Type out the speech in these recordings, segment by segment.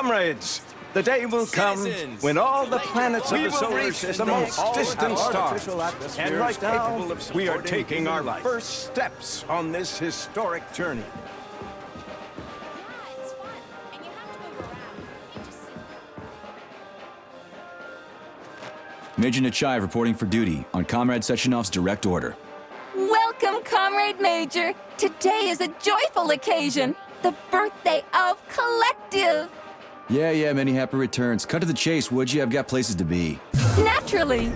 Comrades, the day will come when all the planets of the solar reach system the most distant stars. And right now, we are taking our life. first steps on this historic journey. Yeah, it's fun. And you have to move around. You can't just sit Major Nechayev reporting for duty on Comrade Sechenov's direct order. Welcome, Comrade Major. Today is a joyful occasion. The birthday of Collective. Yeah, yeah, many happy returns. Cut to the chase, would you? I've got places to be. Naturally.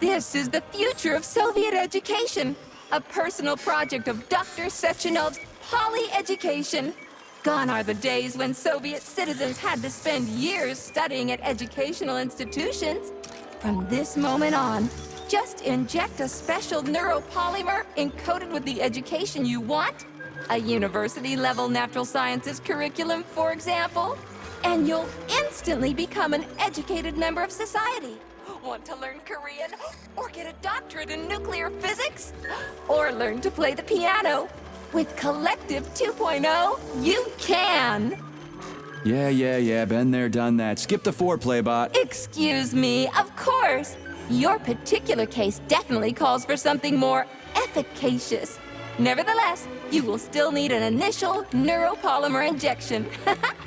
This is the future of Soviet education. A personal project of Dr. Sechenov's Poly Education. Gone are the days when Soviet citizens had to spend years studying at educational institutions. From this moment on, just inject a special neuropolymer encoded with the education you want, a university-level natural sciences curriculum, for example, and you'll instantly become an educated member of society. Want to learn Korean? Or get a doctorate in nuclear physics? Or learn to play the piano? With Collective 2.0, you can! Yeah, yeah, yeah, been there, done that. Skip the foreplay, bot. Excuse me, of course. Your particular case definitely calls for something more efficacious. Nevertheless, you will still need an initial neuropolymer injection.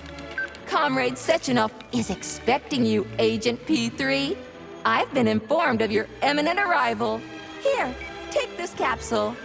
Comrade Sechenov is expecting you, Agent P3. I've been informed of your imminent arrival. Here, take this capsule.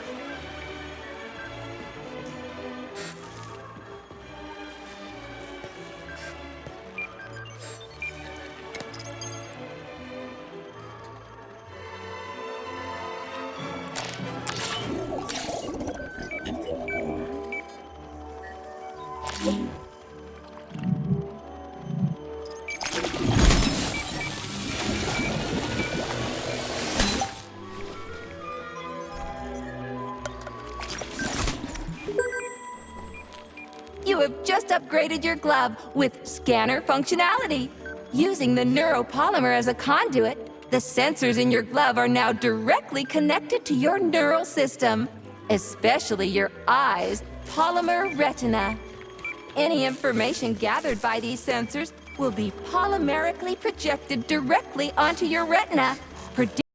You have just upgraded your glove with scanner functionality. Using the neuropolymer as a conduit, the sensors in your glove are now directly connected to your neural system, especially your eyes' polymer retina. Any information gathered by these sensors will be polymerically projected directly onto your retina,